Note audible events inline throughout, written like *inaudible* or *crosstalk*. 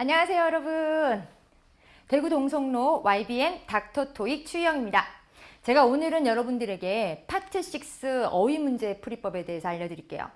안녕하세요 여러분 대구 동성로 YBN 닥터 토익 추희영입니다 제가 오늘은 여러분들에게 파트 6 어휘 문제 풀이법에 대해서 알려드릴게요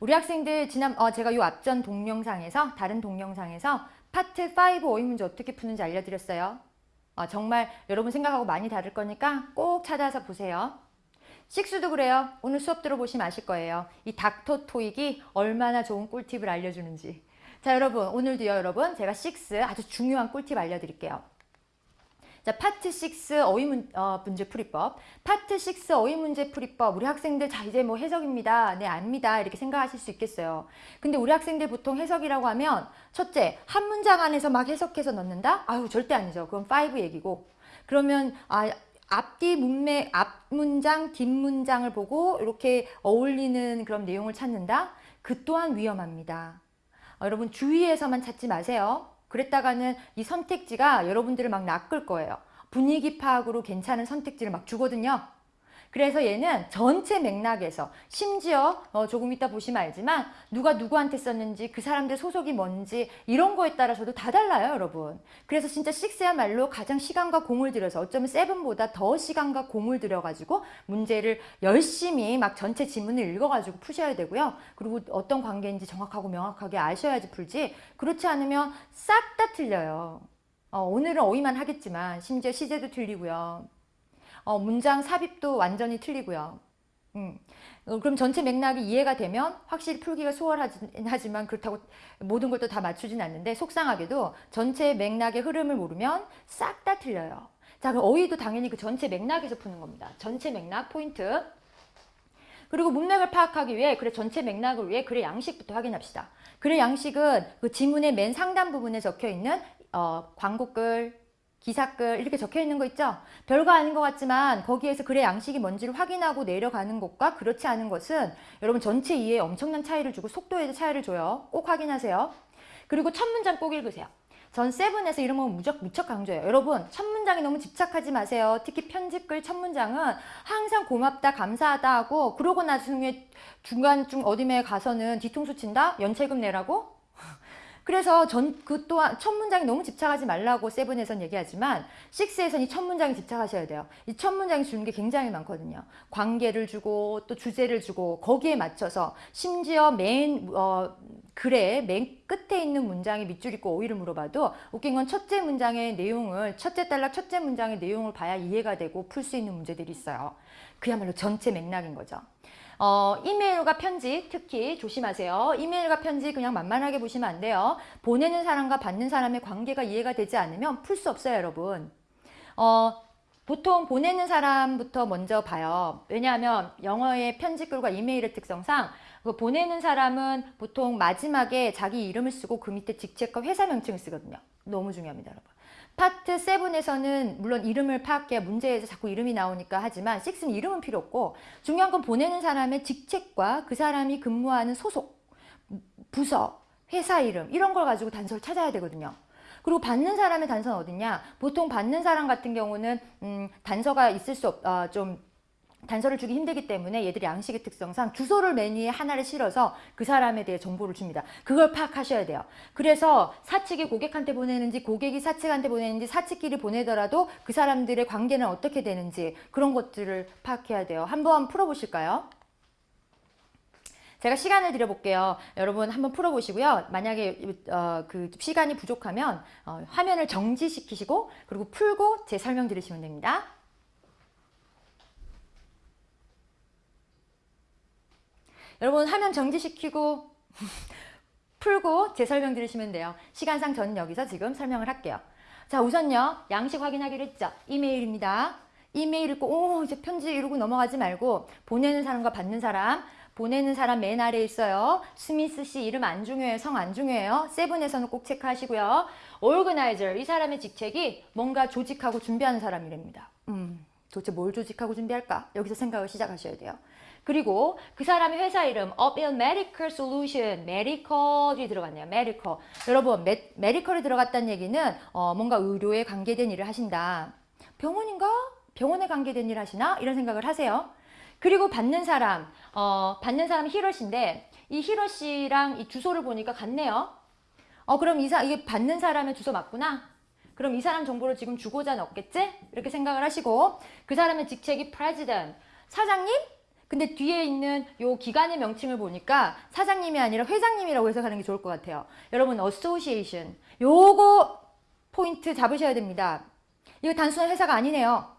우리 학생들 지난 어, 제가 요 앞전 동영상에서 다른 동영상에서 파트 5 어휘 문제 어떻게 푸는지 알려드렸어요 어, 정말 여러분 생각하고 많이 다를 거니까 꼭 찾아서 보세요 식수도 그래요. 오늘 수업 들어보시면 아실 거예요. 이 닥터 토익이 얼마나 좋은 꿀팁을 알려주는지. 자 여러분 오늘도요 여러분 제가 6 아주 중요한 꿀팁 알려드릴게요. 자 파트 6 어휘 문, 어, 문제 풀이법 파트 6 어휘 문제 풀이법 우리 학생들 자 이제 뭐 해석입니다. 네 압니다. 이렇게 생각하실 수 있겠어요. 근데 우리 학생들 보통 해석이라고 하면 첫째 한 문장 안에서 막 해석해서 넣는다? 아유 절대 아니죠. 그건 5 얘기고 그러면 아 앞뒤 문맥, 앞 문장, 뒷 문장을 보고 이렇게 어울리는 그런 내용을 찾는다? 그 또한 위험합니다. 어, 여러분 주위에서만 찾지 마세요. 그랬다가는 이 선택지가 여러분들을 막 낚을 거예요. 분위기 파악으로 괜찮은 선택지를 막 주거든요. 그래서 얘는 전체 맥락에서 심지어 어 조금 이따 보시면 알지만 누가 누구한테 썼는지 그 사람들 소속이 뭔지 이런 거에 따라서도 다 달라요 여러분. 그래서 진짜 6야말로 가장 시간과 공을 들여서 어쩌면 7보다 더 시간과 공을 들여가지고 문제를 열심히 막 전체 지문을 읽어가지고 푸셔야 되고요. 그리고 어떤 관계인지 정확하고 명확하게 아셔야지 풀지. 그렇지 않으면 싹 다 틀려요. 어, 오늘은 어휘만 하겠지만 심지어 시제도 틀리고요 어, 문장 삽입도 완전히 틀리고요. 음. 어, 그럼 전체 맥락이 이해가 되면 확실히 풀기가 수월하지만 그렇다고 모든 걸 또 다 맞추진 않는데 속상하게도 전체 맥락의 흐름을 모르면 싹 다 틀려요. 자, 그럼 어휘도 당연히 그 전체 맥락에서 푸는 겁니다. 전체 맥락 포인트. 그리고 문맥을 파악하기 위해 글의 전체 맥락을 위해 글의 양식부터 확인합시다. 글의 양식은 그 지문의 맨 상단 부분에 적혀 있는 어, 광고글, 기사글 이렇게 적혀 있는 거 있죠? 별거 아닌 것 같지만 거기에서 글의 양식이 뭔지를 확인하고 내려가는 것과 그렇지 않은 것은 여러분 전체 이해에 엄청난 차이를 주고 속도에도 차이를 줘요. 꼭 확인하세요. 그리고 첫 문장 꼭 읽으세요. 전 세븐에서 이런 거 무척, 무척 강조해요. 여러분 첫 문장에 너무 집착하지 마세요. 특히 편집글 첫 문장은 항상 고맙다 감사하다 하고 그러고 나중에 중간중 어디에 가서는 뒤통수 친다? 연체금 내라고? 그래서 전 그 또한 첫 문장에 너무 집착하지 말라고 세븐에선 얘기하지만 식스에선 이 첫 문장에 집착하셔야 돼요. 이 첫 문장이 주는 게 굉장히 많거든요. 관계를 주고 또 주제를 주고 거기에 맞춰서 심지어 맨 어, 글의 맨 끝에 있는 문장에 밑줄 잇고 오이를 물어봐도 웃긴 건 첫째 문장의 내용을 첫째 단락 첫째 문장의 내용을 봐야 이해가 되고 풀 수 있는 문제들이 있어요. 그야말로 전체 맥락인 거죠. 어, 이메일과 편지 특히 조심하세요. 이메일과 편지 그냥 만만하게 보시면 안 돼요. 보내는 사람과 받는 사람의 관계가 이해가 되지 않으면 풀 수 없어요 여러분. 어, 보통 보내는 사람부터 먼저 봐요. 왜냐하면 영어의 편지글과 이메일의 특성상 그 보내는 사람은 보통 마지막에 자기 이름을 쓰고 그 밑에 직책과 회사 명칭을 쓰거든요. 너무 중요합니다 여러분. 파트 7에서는 물론 이름을 파악해야 문제에서 자꾸 이름이 나오니까 하지만 6는 이름은 필요 없고 중요한 건 보내는 사람의 직책과 그 사람이 근무하는 소속, 부서, 회사 이름 이런 걸 가지고 단서를 찾아야 되거든요. 그리고 받는 사람의 단서는 어디냐? 보통 받는 사람 같은 경우는 음, 단서가 있을 수 없, 어, 좀 단서를 주기 힘들기 때문에 얘들이 양식의 특성상 주소를 맨 위에 하나를 실어서 그 사람에 대해 정보를 줍니다. 그걸 파악하셔야 돼요. 그래서 사측이 고객한테 보내는지 고객이 사측한테 보내는지 사측끼리 보내더라도 그 사람들의 관계는 어떻게 되는지 그런 것들을 파악해야 돼요. 한번 풀어보실까요? 제가 시간을 드려볼게요. 여러분 한번 풀어보시고요. 만약에 어, 그 시간이 부족하면 어, 화면을 정지시키시고 그리고 풀고 제 설명 들으시면 됩니다. 여러분 화면 정지시키고 *laughs* 풀고 제 설명 들으시면 돼요. 시간상 저는 여기서 지금 설명을 할게요. 자 우선요 양식 확인하기로 했죠. 이메일입니다. 이메일 읽고 오 이제 편지 이러고 넘어가지 말고 보내는 사람과 받는 사람 보내는 사람 맨 아래에 있어요. 스미스 씨 이름 안 중요해요. 성 안 중요해요. 세븐에서는 꼭 체크하시고요. 오르그나이저 이 사람의 직책이 뭔가 조직하고 준비하는 사람이랍니다. 음, 도대체 뭘 조직하고 준비할까? 여기서 생각을 시작하셔야 돼요. 그리고 그 사람의 회사 이름 Upil Medical Solution, Medical이 들어갔네요. Medical. 여러분, 메, Medical이 들어갔다는 얘기는 어, 뭔가 의료에 관계된 일을 하신다. 병원인가? 병원에 관계된 일 하시나? 이런 생각을 하세요. 그리고 받는 사람, 어, 받는 사람이 히로시인데 이 히로시랑 이 주소를 보니까 같네요. 어 그럼 이사 이게 받는 사람의 주소 맞구나. 그럼 이 사람 정보를 지금 주고자 넣겠지? 이렇게 생각을 하시고 그 사람의 직책이 president 사장님? 근데 뒤에 있는 요 기관의 명칭을 보니까 사장님이 아니라 회장님이라고 해석하는 게 좋을 것 같아요. 여러분 association 요거 포인트 잡으셔야 됩니다. 이거 단순한 회사가 아니네요.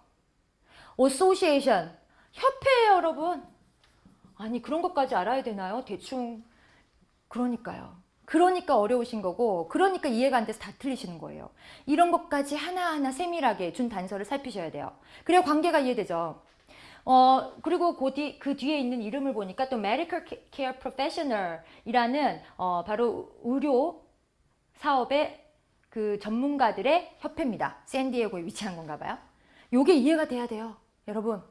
association 협회예요 여러분. 아니 그런 것까지 알아야 되나요? 대충 그러니까요. 그러니까 어려우신 거고 그러니까 이해가 안 돼서 다 틀리시는 거예요. 이런 것까지 하나하나 세밀하게 준 단서를 살피셔야 돼요. 그래야 관계가 이해되죠. 어 그리고 그, 뒤, 그 뒤에 있는 이름을 보니까 또 Medical Care Professional이라는 어, 바로 의료 사업의 그 전문가들의 협회입니다. 샌디에고에 위치한 건가 봐요. 요게 이해가 돼야 돼요. 여러분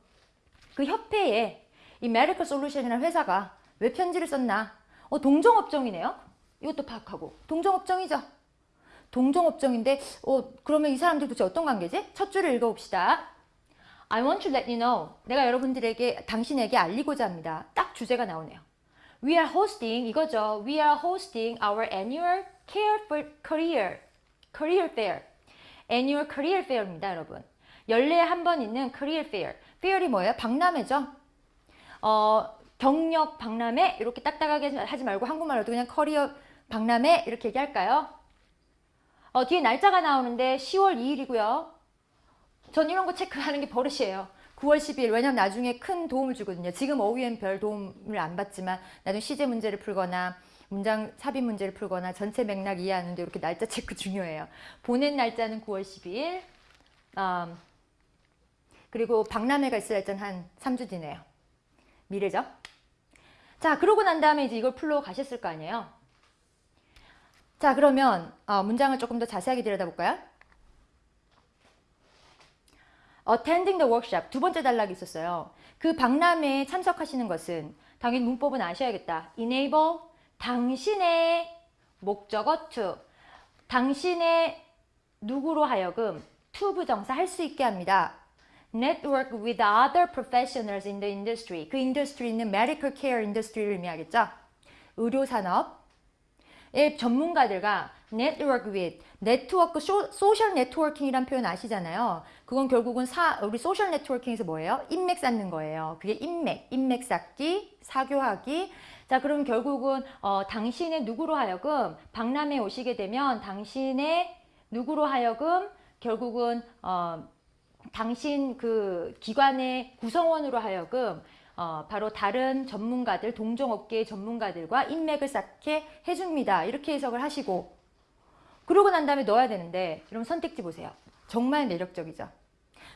그 협회에 이 메디컬 솔루션이라는 회사가 왜 편지를 썼나? 어, 동종업종이네요. 이것도 파악하고 동종업종이죠. 동종업종인데 어, 그러면 이 사람들 도대체 어떤 관계지? 첫 줄을 읽어봅시다. I want to let you know. 내가 여러분들에게 당신에게 알리고자 합니다. 딱 주제가 나오네요. We are hosting 이거죠. We are hosting our annual Care for Career Career Fair. Annual Career Fair입니다, 여러분. 연례에 한 번 있는 Career Fair. Fair이 뭐예요? 박람회죠. 어, 경력 박람회 이렇게 딱딱하게 하지 말고 한국말로도 그냥 커리어 박람회 이렇게 얘기할까요? 어, 뒤에 날짜가 나오는데 10월 2일이고요. 전 이런 거 체크하는 게 버릇이에요. 9월 10일 왜냐면 나중에 큰 도움을 주거든요. 지금 어휘엔 별 도움을 안 받지만 나중에 시제 문제를 풀거나 문장 삽입 문제를 풀거나 전체 맥락 이해하는데 이렇게 날짜 체크 *laughs* 중요해요. 보낸 날짜는 9월 12일 음, 그리고 박람회가 있을 날짜는 한 3주 뒤네요. 미래죠. 자 그러고 난 다음에 이제 이걸 풀러 가셨을 거 아니에요. 자 그러면 어, 문장을 조금 더 자세하게 들여다볼까요? Attending the workshop 두 번째 단락이 있었어요. 그 박람회에 참석하시는 것은 당연히 문법은 아셔야겠다. enable 당신의 목적어 to 당신의 누구로 하여금 to 부정사 할 수 있게 합니다. network with other professionals in the industry. 그 industry는 medical care industry를 의미하겠죠. 의료산업의 전문가들과 network with, 네트워크, social networking이란 표현 아시잖아요. 그건 결국은 사, 우리 social networking에서 뭐예요? 인맥 쌓는 거예요. 그게 인맥, 인맥 쌓기, 사교하기. 자, 그럼 결국은 어, 당신의 누구로 하여금 박람회 오시게 되면 당신의 누구로 하여금 결국은 어, 당신 그 기관의 구성원으로 하여금 어, 바로 다른 전문가들, 동종업계의 전문가들과 인맥을 쌓게 해줍니다. 이렇게 해석을 하시고 그러고 난 다음에 넣어야 되는데 여러분 선택지 보세요. 정말 매력적이죠.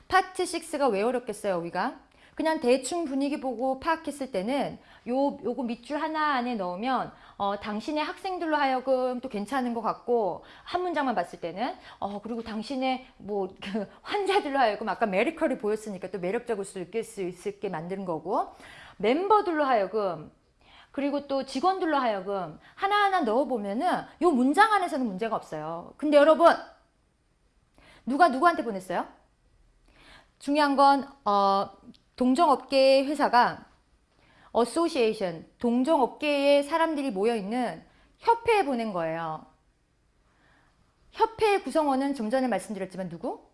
파트 6가 왜 어렵겠어요, 우리가? 그냥 대충 분위기 보고 파악했을 때는 요, 요거 밑줄 하나 안에 넣으면 어, 당신의 학생들로 하여금 또 괜찮은 것 같고 한 문장만 봤을 때는 어, 그리고 당신의 뭐 그 *laughs* 환자들로 하여금 아까 메리컬이 보였으니까 또 매력적일 수 있을 수 있게 만드는 거고 멤버들로 하여금 그리고 또 직원들로 하여금 하나하나 넣어보면은 요 문장 안에서는 문제가 없어요. 근데 여러분 누가 누구한테 보냈어요? 중요한 건 어, 동종업계의 회사가 association, 동종업계의 사람들이 모여있는 협회에 보낸 거예요. 협회의 구성원은 좀 전에 말씀드렸지만 누구?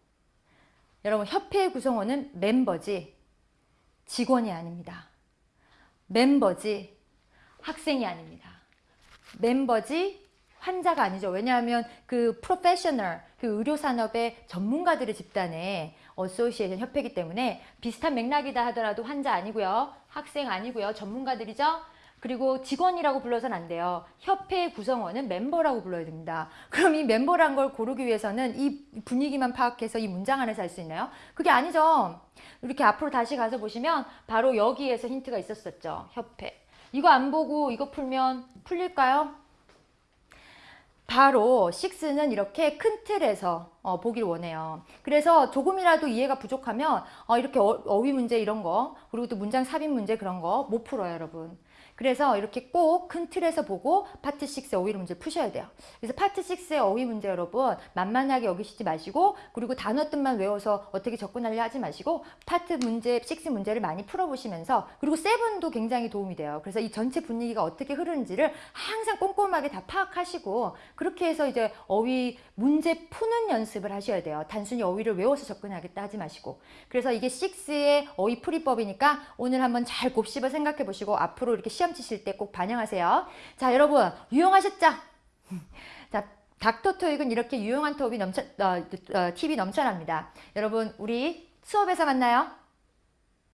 여러분 협회의 구성원은 멤버지 직원이 아닙니다. 멤버지 학생이 아닙니다. 멤버지 환자가 아니죠. 왜냐하면 그 프로페셔널, 그 의료산업의 전문가들의 집단에 association 협회이기 때문에 비슷한 맥락이다 하더라도 환자 아니고요. 학생 아니고요. 전문가들이죠. 그리고 직원이라고 불러서는 안 돼요. 협회 구성원은 멤버라고 불러야 됩니다. 그럼 이 멤버란 걸 고르기 위해서는 이 분위기만 파악해서 이 문장 안에서 할 수 있나요? 그게 아니죠. 이렇게 앞으로 다시 가서 보시면 바로 여기에서 힌트가 있었었죠. 협회. 이거 안 보고 이거 풀면 풀릴까요? 파트 6는 이렇게 큰 틀에서 어, 보길 원해요. 그래서 조금이라도 이해가 부족하면 어, 이렇게 어휘 문제 이런 거 그리고 또 문장 삽입 문제 그런 거 못 풀어요 여러분. 그래서 이렇게 꼭 큰 틀에서 보고 파트 6의 어휘 문제를 푸셔야 돼요. 그래서 파트 6의 어휘 문제 여러분 만만하게 여기시지 마시고 그리고 단어 뜻만 외워서 어떻게 접근하려 하지 마시고 파트 문제 6 문제를 많이 풀어보시면서 그리고 seven도 굉장히 도움이 돼요. 그래서 이 전체 분위기가 어떻게 흐르는지를 항상 꼼꼼하게 다 파악하시고 그렇게 해서 이제 어휘 문제 푸는 연습을 하셔야 돼요. 단순히 어휘를 외워서 접근하겠다 하지 마시고 그래서 이게 6의 어휘 풀이법이니까 오늘 한번 잘 곱씹어 생각해 보시고 앞으로 이렇게 시험 치실 때 꼭 반영하세요. 자 여러분 유용하셨죠? *laughs* 자 닥터 토익은 이렇게 유용한 톱이 넘쳐, 어, 어, 팁이 넘쳐납니다. 여러분 우리 수업에서 만나요.